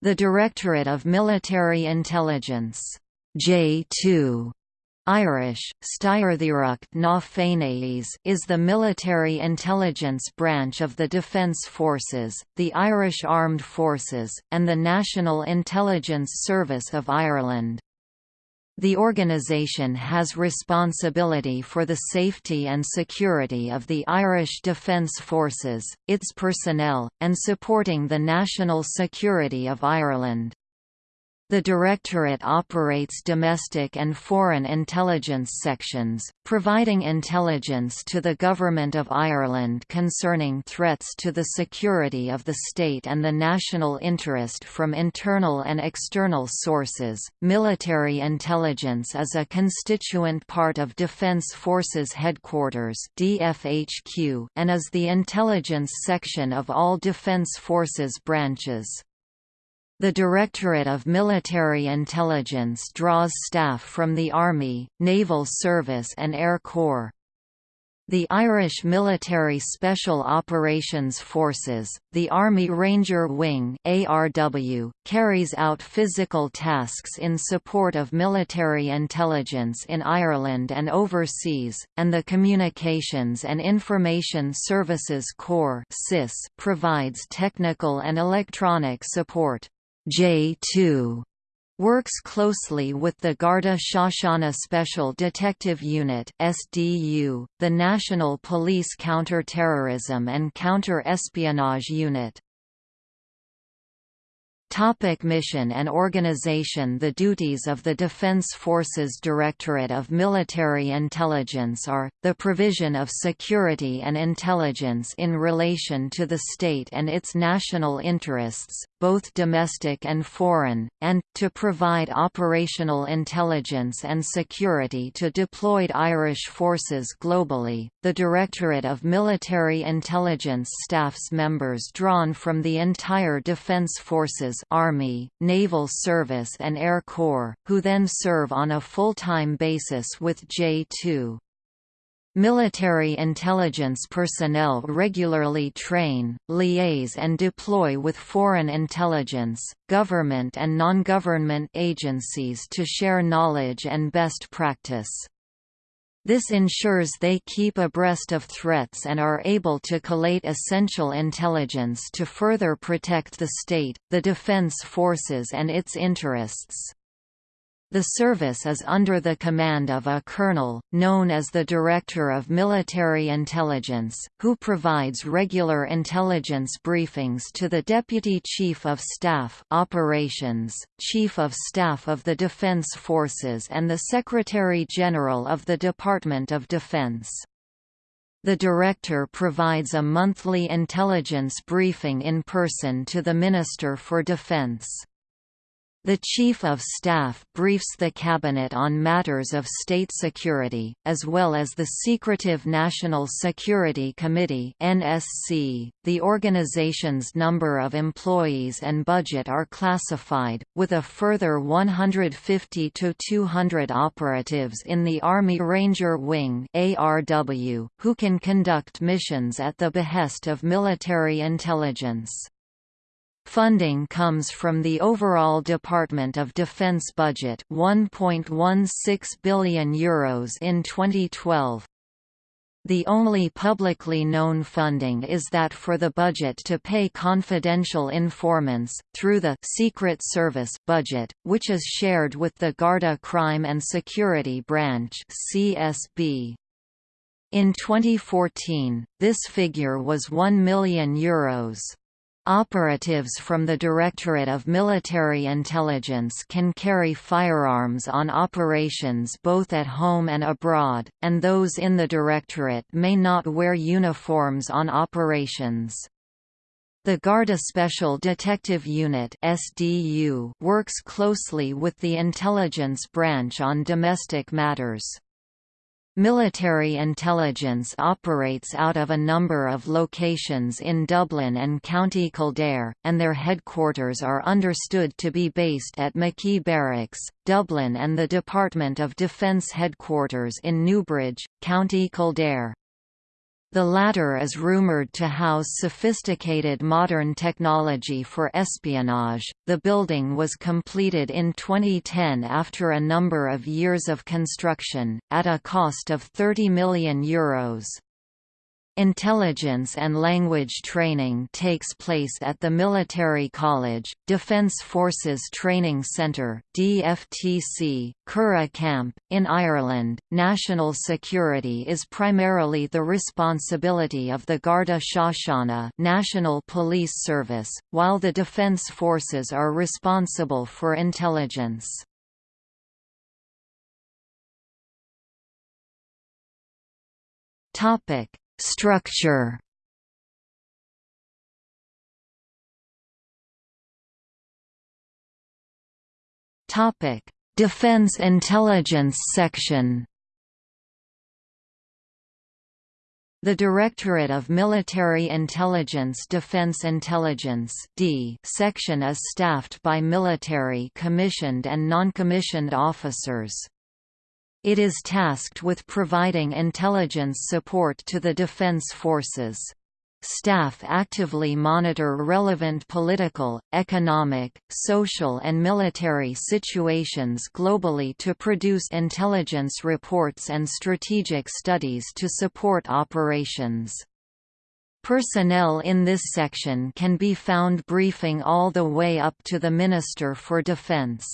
The Directorate of Military Intelligence J2 Irish, na is the military intelligence branch of the Defence Forces, the Irish Armed Forces, and the National Intelligence Service of Ireland. The organisation has responsibility for the safety and security of the Irish Defence Forces, its personnel, and supporting the national security of Ireland. The Directorate operates domestic and foreign intelligence sections, providing intelligence to the Government of Ireland concerning threats to the security of the state and the national interest from internal and external sources. Military intelligence is a constituent part of Defence Forces Headquarters (DFHQ) and is the intelligence section of all Defence Forces branches. The Directorate of Military Intelligence draws staff from the Army, Naval Service and Air Corps. The Irish Military Special Operations Forces, the Army Ranger Wing ARW, carries out physical tasks in support of military intelligence in Ireland and overseas, and the Communications and Information Services Corps provides technical and electronic support. J2 works closely with the Garda Síochána Special Detective Unit (SDU), the National Police Counter-Terrorism and Counter-Espionage Unit. Topic mission and organization The duties of the Defense Forces Directorate of Military Intelligence are, the provision of security and intelligence in relation to the state and its national interests, both domestic and foreign, and, to provide operational intelligence and security to deployed Irish forces globally. The Directorate of Military Intelligence staffs members drawn from the entire Defence Forces Army, Naval Service and Air Corps, who then serve on a full-time basis with J2. Military intelligence personnel regularly train, liaise and deploy with foreign intelligence, government and non-government agencies to share knowledge and best practice. This ensures they keep abreast of threats and are able to collate essential intelligence to further protect the state, the defense forces and its interests. The service is under the command of a colonel, known as the Director of Military Intelligence, who provides regular intelligence briefings to the Deputy Chief of Staff Operations, Chief of Staff of the Defense Forces and the Secretary-General of the Department of Defense. The Director provides a monthly intelligence briefing in person to the Minister for Defense. The Chief of Staff briefs the Cabinet on matters of state security, as well as the Secretive National Security Committee. The organization's number of employees and budget are classified, with a further 150 to 200 operatives in the Army Ranger Wing who can conduct missions at the behest of military intelligence. Funding comes from the overall Department of Defense budget 1.16 billion euros in 2012. The only publicly known funding is that for the budget to pay confidential informants, through the Secret Service budget, which is shared with the Garda Crime and Security Branch CSB. In 2014, this figure was 1 million euros. Operatives from the Directorate of Military Intelligence can carry firearms on operations both at home and abroad, and those in the Directorate may not wear uniforms on operations. The Garda Special Detective Unit works closely with the intelligence branch on domestic matters. Military intelligence operates out of a number of locations in Dublin and County Kildare, and their headquarters are understood to be based at McKee Barracks, Dublin and the Department of Defence headquarters in Newbridge, County Kildare. The latter is rumored to house sophisticated modern technology for espionage. The building was completed in 2010 after a number of years of construction, at a cost of €30 million. Euros. Intelligence and language training takes place at the Military College, Defence Forces Training Centre (DFTC), Curragh Camp in Ireland. National security is primarily the responsibility of the Garda Síochána, National Police Service, while the defence forces are responsible for intelligence. Topic Structure Topic: Defense Intelligence Section. The Directorate of Military Intelligence Defense Intelligence D section is staffed by military commissioned and non-commissioned officers. It is tasked with providing intelligence support to the defense forces. Staff actively monitor relevant political, economic, social and military situations globally to produce intelligence reports and strategic studies to support operations. Personnel in this section can be found briefing all the way up to the Minister for Defense.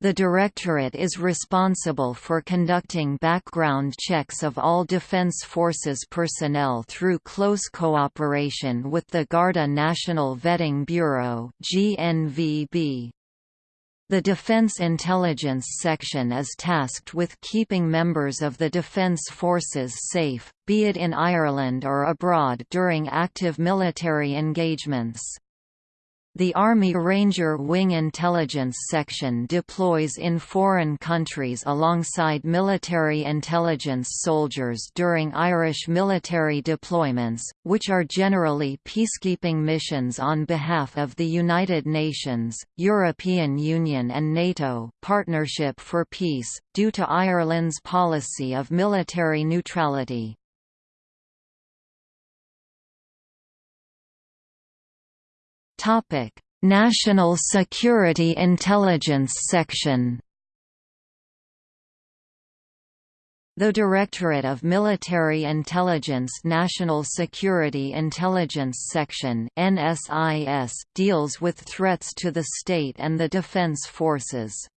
The Directorate is responsible for conducting background checks of all Defense Forces personnel through close cooperation with the Garda National Vetting Bureau GNVB. The Defense Intelligence Section is tasked with keeping members of the Defence Forces safe, be it in Ireland or abroad during active military engagements. The Army Ranger Wing Intelligence Section deploys in foreign countries alongside military intelligence soldiers during Irish military deployments, which are generally peacekeeping missions on behalf of the United Nations, European Union and NATO Partnership for Peace, due to Ireland's policy of military neutrality. Topic: National Security Intelligence Section. The Directorate of Military Intelligence National Security Intelligence Section NSIS deals with threats to the state and the defense forces.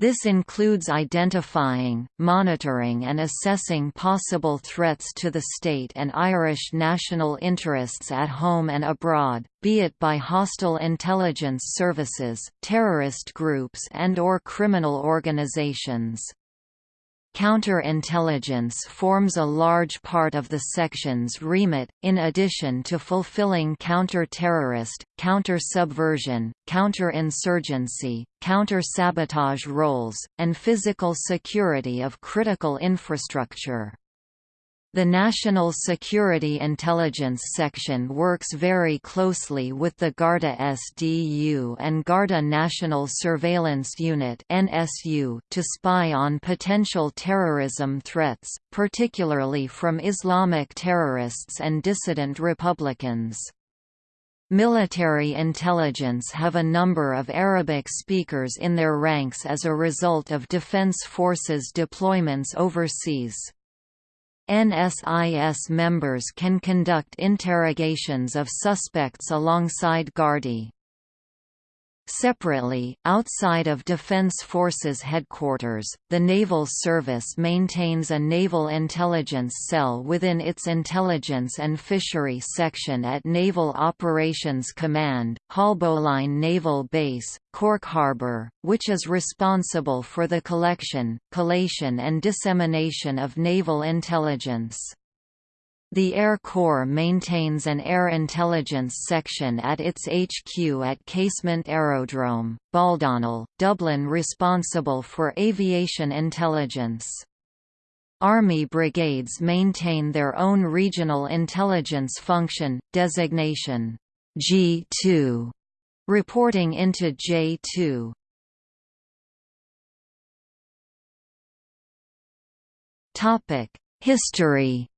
This includes identifying, monitoring and assessing possible threats to the state and Irish national interests at home and abroad, be it by hostile intelligence services, terrorist groups and or criminal organizations. Counterintelligence forms a large part of the section's remit, in addition to fulfilling counter-terrorist, counter-subversion, counter-insurgency, counter-sabotage roles, and physical security of critical infrastructure. The National Security Intelligence Section works very closely with the Garda SDU and Garda National Surveillance Unit (NSU) to spy on potential terrorism threats, particularly from Islamic terrorists and dissident Republicans. Military intelligence have a number of Arabic speakers in their ranks as a result of defense forces deployments overseas. NSIS members can conduct interrogations of suspects alongside Gardaí. Separately, outside of Defense Forces headquarters, the Naval Service maintains a Naval Intelligence Cell within its Intelligence and Fishery section at Naval Operations Command, Haulbowline Naval Base, Cork Harbour, which is responsible for the collection, collation and dissemination of naval intelligence. The Air Corps maintains an Air Intelligence section at its HQ at Casement Aerodrome, Baldonnel, Dublin responsible for aviation intelligence. Army brigades maintain their own regional intelligence function, designation G2, reporting into J2. History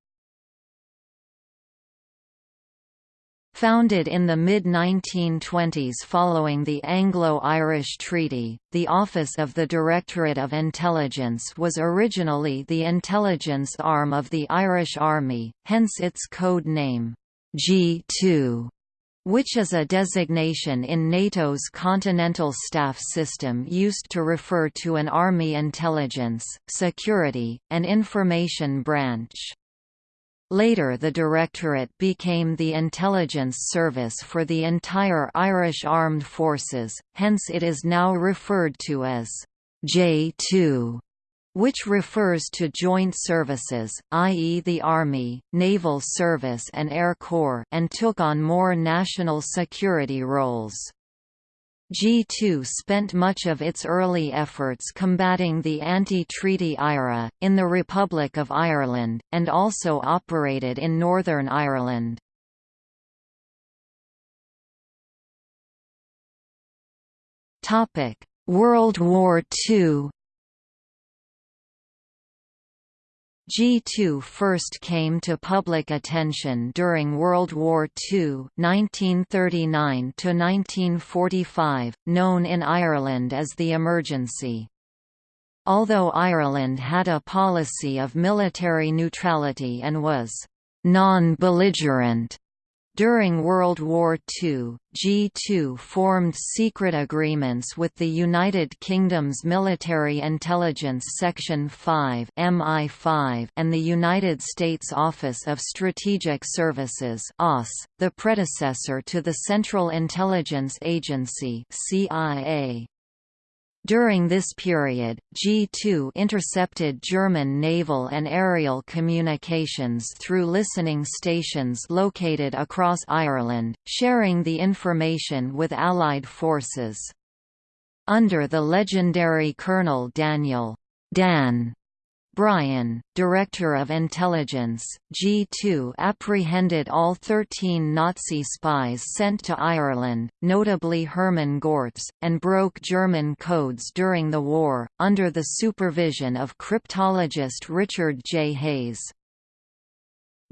Founded in the mid-1920s following the Anglo-Irish Treaty, the Office of the Directorate of Intelligence was originally the intelligence arm of the Irish Army, hence its code name, G2, which is a designation in NATO's Continental Staff System used to refer to an Army intelligence, security, and information branch. Later the Directorate became the intelligence service for the entire Irish Armed Forces, hence it is now referred to as J2 which refers to joint services, i.e. the Army, Naval Service and Air Corps and took on more national security roles. G2 spent much of its early efforts combating the anti-treaty IRA, in the Republic of Ireland, and also operated in Northern Ireland. World War II G2 first came to public attention during World War II 1939–1945, known in Ireland as the Emergency. Although Ireland had a policy of military neutrality and was «non-belligerent», during World War II, G2 formed secret agreements with the United Kingdom's Military Intelligence Section 5 MI5 and the United States Office of Strategic Services OSS, the predecessor to the Central Intelligence Agency CIA. During this period, G2 intercepted German naval and aerial communications through listening stations located across Ireland, sharing the information with Allied forces. Under the legendary Colonel Daniel Dan Bryan, Director of Intelligence, G2 apprehended all 13 Nazi spies sent to Ireland, notably Hermann Görtz, and broke German codes during the war, under the supervision of cryptologist Richard J. Hayes.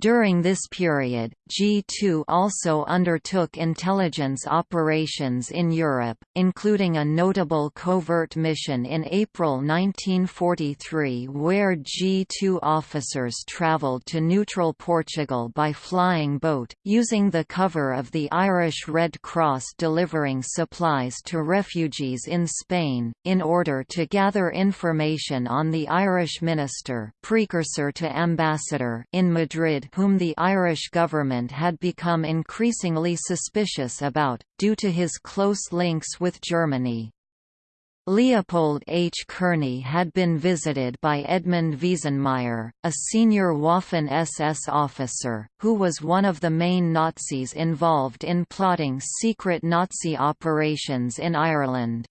During this period, G2 also undertook intelligence operations in Europe, including a notable covert mission in April 1943 where G2 officers travelled to neutral Portugal by flying boat, using the cover of the Irish Red Cross delivering supplies to refugees in Spain, in order to gather information on the Irish minister precursor to ambassador in Madrid whom the Irish government had become increasingly suspicious about, due to his close links with Germany. Leopold H. Kearney had been visited by Edmund Veesenmayer, a senior Waffen-SS officer, who was one of the main Nazis involved in plotting secret Nazi operations in Ireland.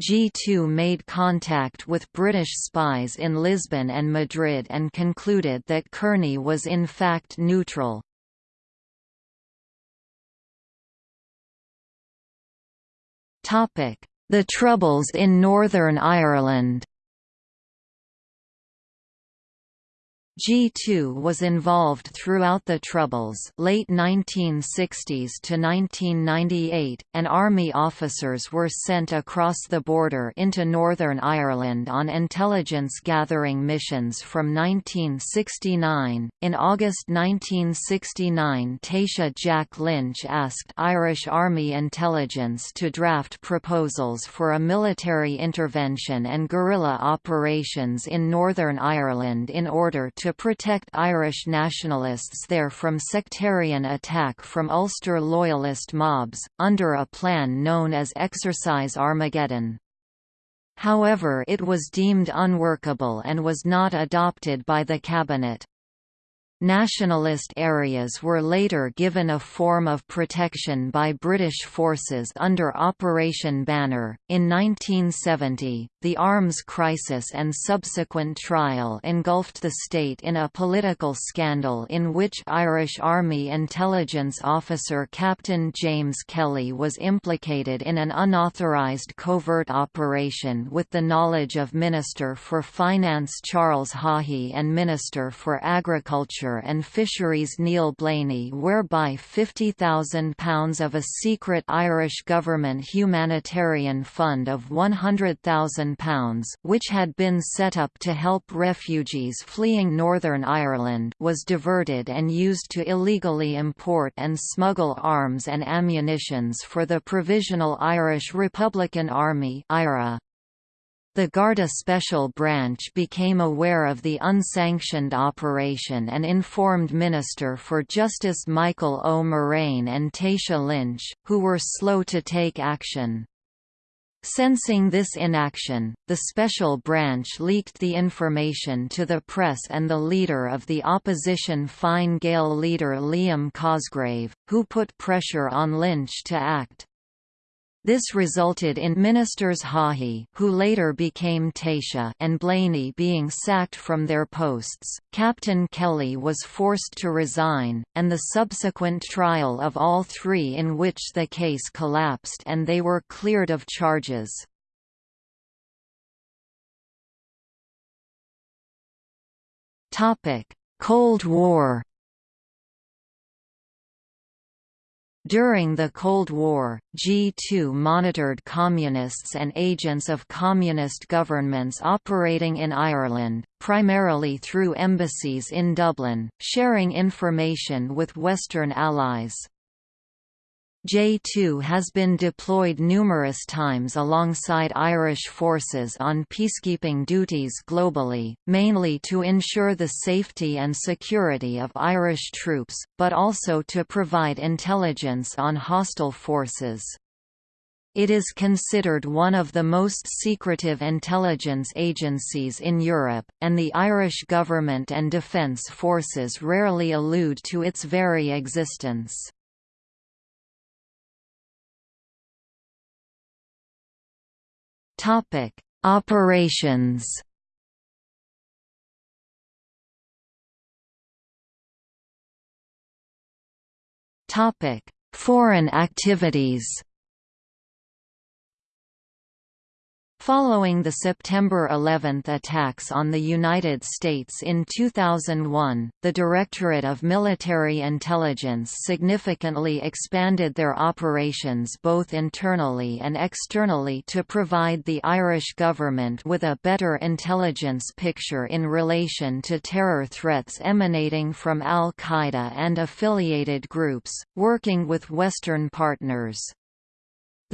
G2 made contact with British spies in Lisbon and Madrid and concluded that Kearney was in fact neutral. The Troubles in Northern Ireland G2 was involved throughout the Troubles late 1960s to 1998, and army officers were sent across the border into Northern Ireland on intelligence gathering missions from 1969. In August 1969 Taoiseach Jack Lynch asked Irish Army intelligence to draft proposals for a military intervention and guerrilla operations in Northern Ireland in order to to protect Irish nationalists there from sectarian attack from Ulster loyalist mobs, under a plan known as Exercise Armageddon. However it was deemed unworkable and was not adopted by the cabinet. Nationalist areas were later given a form of protection by British forces under Operation Banner. In 1970, the arms crisis and subsequent trial engulfed the state in a political scandal in which Irish Army intelligence officer Captain James Kelly was implicated in an unauthorised covert operation with the knowledge of Minister for Finance Charles Haughey and Minister for Agriculture And Fisheries Neil Blaney whereby £50,000 of a secret Irish government humanitarian fund of £100,000 which had been set up to help refugees fleeing Northern Ireland was diverted and used to illegally import and smuggle arms and ammunitions for the Provisional Irish Republican Army IRA. The Garda Special Branch became aware of the unsanctioned operation and informed Minister for Justice Mícheál Ó Móráin and Taoiseach Lynch, who were slow to take action. Sensing this inaction, the Special Branch leaked the information to the press and the leader of the opposition Fine Gael leader Liam Cosgrave, who put pressure on Lynch to act. This resulted in Ministers Haughey who later became Taoiseach and Blaney being sacked from their posts, Captain Kelly was forced to resign, and the subsequent trial of all three in which the case collapsed and they were cleared of charges. Cold War During the Cold War, G2 monitored communists and agents of communist governments operating in Ireland, primarily through embassies in Dublin, sharing information with Western allies. J2 has been deployed numerous times alongside Irish forces on peacekeeping duties globally, mainly to ensure the safety and security of Irish troops, but also to provide intelligence on hostile forces. It is considered one of the most secretive intelligence agencies in Europe, and the Irish government and defence forces rarely allude to its very existence. Topic: Operations. Topic: Foreign activities. Following the September 11 attacks on the United States in 2001, the Directorate of Military Intelligence significantly expanded their operations both internally and externally to provide the Irish government with a better intelligence picture in relation to terror threats emanating from al-Qaeda and affiliated groups, working with Western partners.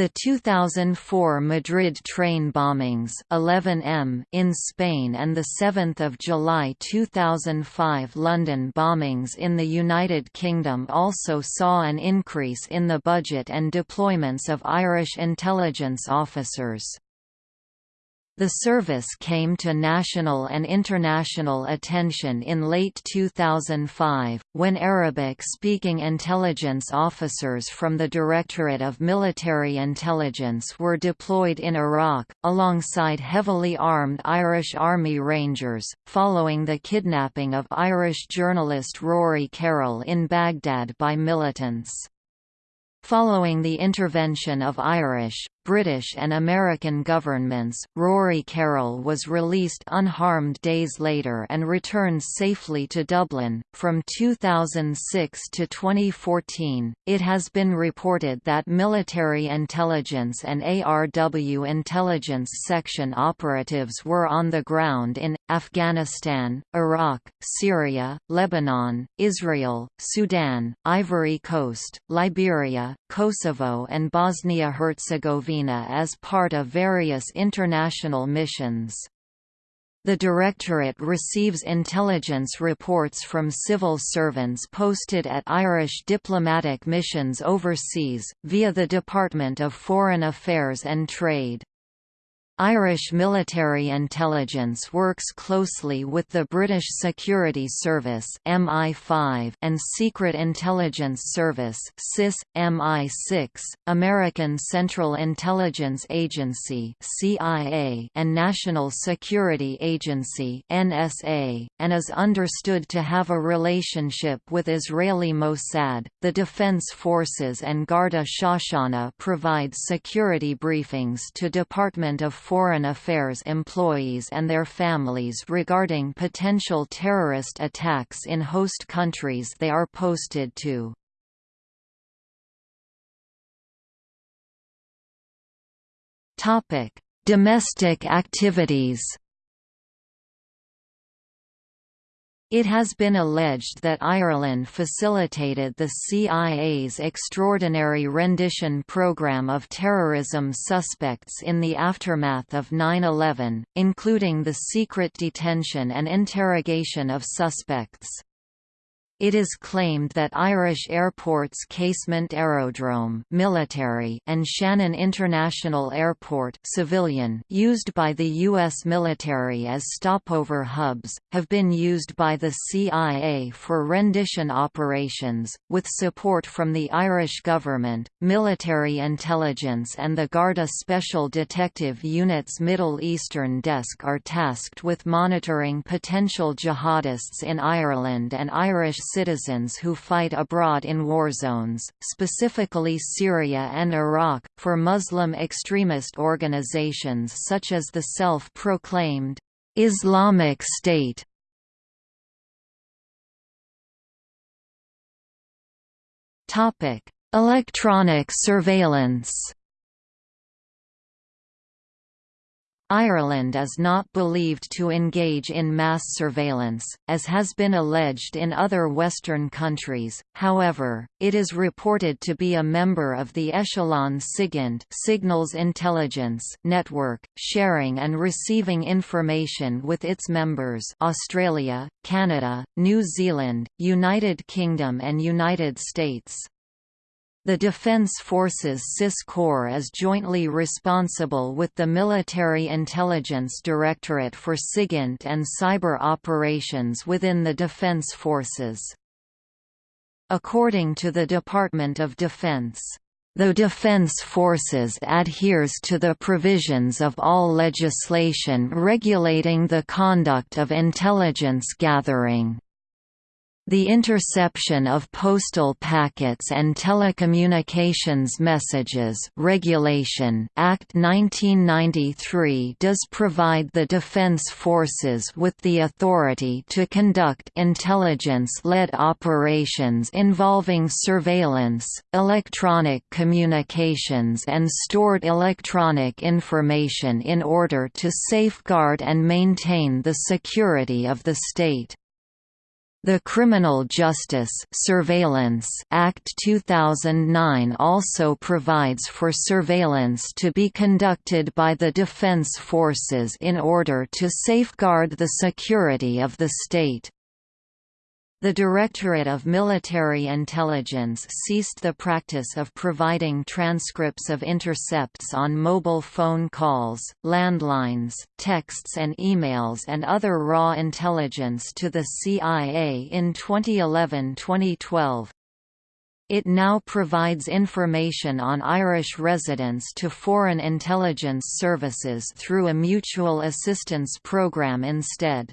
The 2004 Madrid train bombings 11M in Spain and the 7th of July 2005 London bombings in the United Kingdom also saw an increase in the budget and deployments of Irish intelligence officers. The service came to national and international attention in late 2005, when Arabic-speaking intelligence officers from the Directorate of Military Intelligence were deployed in Iraq, alongside heavily armed Irish Army Rangers, following the kidnapping of Irish journalist Rory Carroll in Baghdad by militants. Following the intervention of Irish, British and American governments, Rory Carroll was released unharmed days later and returned safely to Dublin. From 2006 to 2014, it has been reported that military intelligence and ARW intelligence section operatives were on the ground in Afghanistan, Iraq, Syria, Lebanon, Israel, Sudan, Ivory Coast, Liberia, Kosovo, and Bosnia Herzegovina as part of various international missions. The Directorate receives intelligence reports from civil servants posted at Irish diplomatic missions overseas, via the Department of Foreign Affairs and Trade. Irish military intelligence works closely with the British Security Service MI5 and Secret Intelligence Service SIS, MI6, American Central Intelligence Agency CIA, and National Security Agency NSA, and is understood to have a relationship with Israeli Mossad. The Defense Forces and Garda Síochána provide security briefings to Department of foreign affairs employees and their families regarding potential terrorist attacks in host countries they are posted to. Domestic activities It has been alleged that Ireland facilitated the CIA's extraordinary rendition program of terrorism suspects in the aftermath of 9-11, including the secret detention and interrogation of suspects. It is claimed that Irish airports Casement Aerodrome military and Shannon International Airport civilian used by the U.S. military as stopover hubs, have been used by the CIA for rendition operations, with support from the Irish government, military intelligence and the Garda Special Detective Unit's Middle Eastern Desk are tasked with monitoring potential jihadists in Ireland and Irish citizens who fight abroad in war zones, specifically Syria and Iraq, for Muslim extremist organizations such as the self-proclaimed Islamic State. Electronic surveillance Ireland is not believed to engage in mass surveillance, as has been alleged in other Western countries, however, it is reported to be a member of the Echelon SIGINT signals intelligence network, sharing and receiving information with its members Australia, Canada, New Zealand, United Kingdom and United States. The Defence Forces CIS Corps is jointly responsible with the Military Intelligence Directorate for SIGINT and cyber operations within the Defence Forces. According to the Department of Defense, the Defense Forces adheres to the provisions of all legislation regulating the conduct of intelligence gathering. The interception of postal packets and telecommunications messages Regulation Act 1993 does provide the Defense Forces with the authority to conduct intelligence-led operations involving surveillance, electronic communications and stored electronic information in order to safeguard and maintain the security of the state. The Criminal Justice Surveillance Act 2009 also provides for surveillance to be conducted by the defense forces in order to safeguard the security of the state. The Directorate of Military Intelligence ceased the practice of providing transcripts of intercepts on mobile phone calls, landlines, texts and emails and other raw intelligence to the CIA in 2011-2012. It now provides information on Irish residents to foreign intelligence services through a mutual assistance program instead.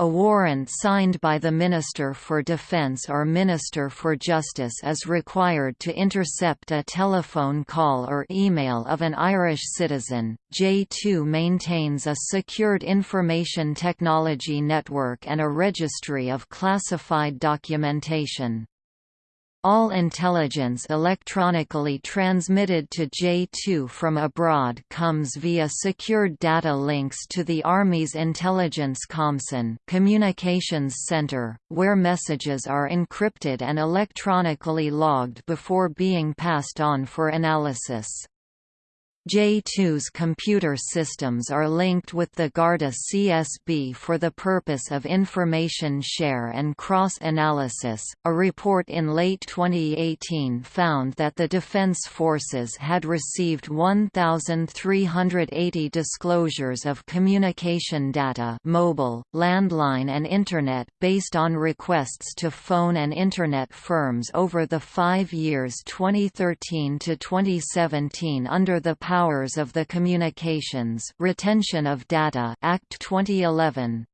A warrant signed by the Minister for Defence or Minister for Justice is required to intercept a telephone call or email of an Irish citizen. J2 maintains a secured information technology network and a registry of classified documentation. All intelligence electronically transmitted to J2 from abroad comes via secured data links to the Army's Intelligence Comcen communications center, where messages are encrypted and electronically logged before being passed on for analysis. J2's computer systems are linked with the Garda CSB for the purpose of information share and cross-analysis. A report in late 2018 found that the Defense Forces had received 1,380 disclosures of communication data mobile, landline and Internet based on requests to phone and Internet firms over the five years 2013 to 2017 under the Powers of the Communications Retention of Data Act 2011.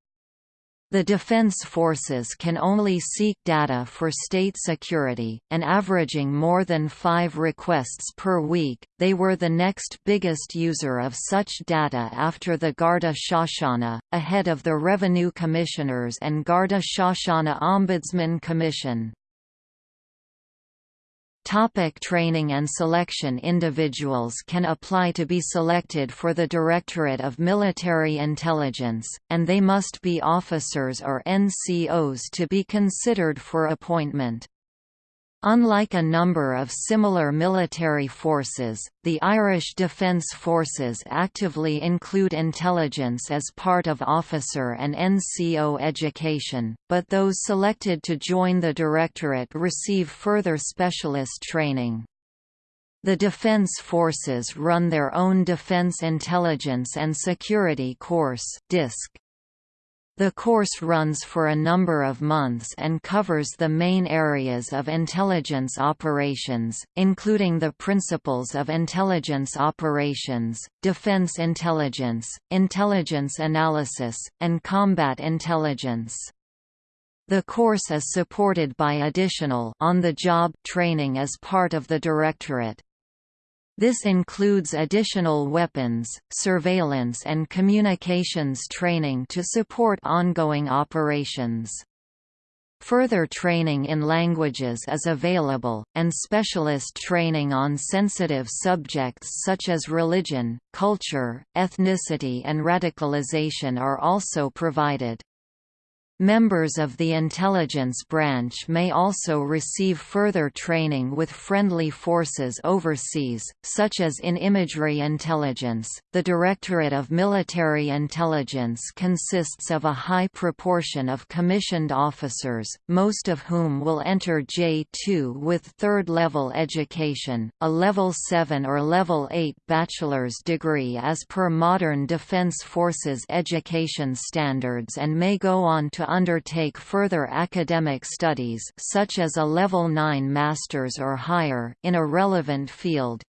The defense forces can only seek data for state security, and averaging more than five requests per week, they were the next biggest user of such data after the Garda Síochána, ahead of the Revenue Commissioners and Garda Síochána Ombudsman Commission. Topic training and selection Individuals can apply to be selected for the Directorate of Military Intelligence, and they must be officers or NCOs to be considered for appointment. Unlike a number of similar military forces, the Irish Defence Forces actively include intelligence as part of officer and NCO education, but those selected to join the Directorate receive further specialist training. The Defence Forces run their own Defence Intelligence and Security Course DISC. The course runs for a number of months and covers the main areas of intelligence operations, including the principles of intelligence operations, defense intelligence, intelligence analysis, and combat intelligence. The course is supported by additional on-the-job training as part of the Directorate. This includes additional weapons, surveillance and communications training to support ongoing operations. Further training in languages is available, and specialist training on sensitive subjects such as religion, culture, ethnicity and radicalization are also provided. Members of the intelligence branch may also receive further training with friendly forces overseas, such as in imagery intelligence. The Directorate of Military Intelligence consists of a high proportion of commissioned officers, most of whom will enter J2 with third level education, a level 7 or level 8 bachelor's degree as per modern Defense Forces education standards and may go on to undertake further academic studies such as a Level 9 master's or higher in a relevant field.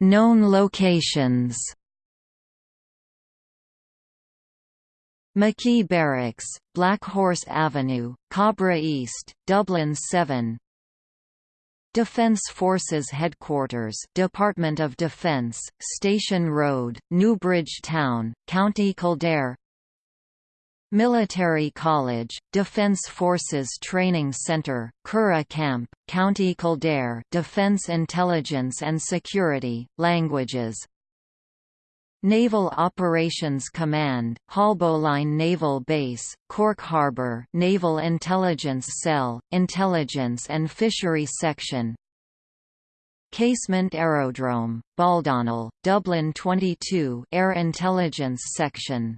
Known locations McKee Barracks, Black Horse Avenue, Cabra East, Dublin 7 Defence Forces Headquarters Department of Defence, Station Road, Newbridge Town, County Kildare. Military College, Defence Forces Training Centre, Curragh Camp, County Kildare Defence Intelligence and Security, Languages Naval Operations Command, Haulbowline Naval Base, Cork Harbour Naval Intelligence Cell, Intelligence and Fishery Section. Casement Aerodrome, Baldonnel, Dublin 22 Air Intelligence Section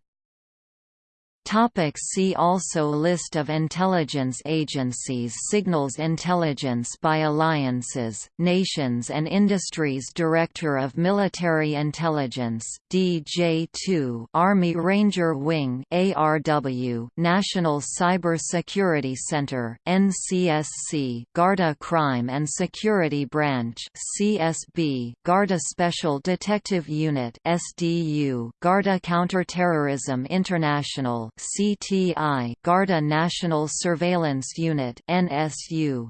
Topic see also List of intelligence agencies Signals Intelligence by Alliances, Nations and Industries Director of Military Intelligence DJ2 Army Ranger Wing ARW National Cyber Security Center NCSC Garda Crime and Security Branch CSB Garda Special Detective Unit SDU Garda Counterterrorism International CTI Garda National Surveillance Unit NSU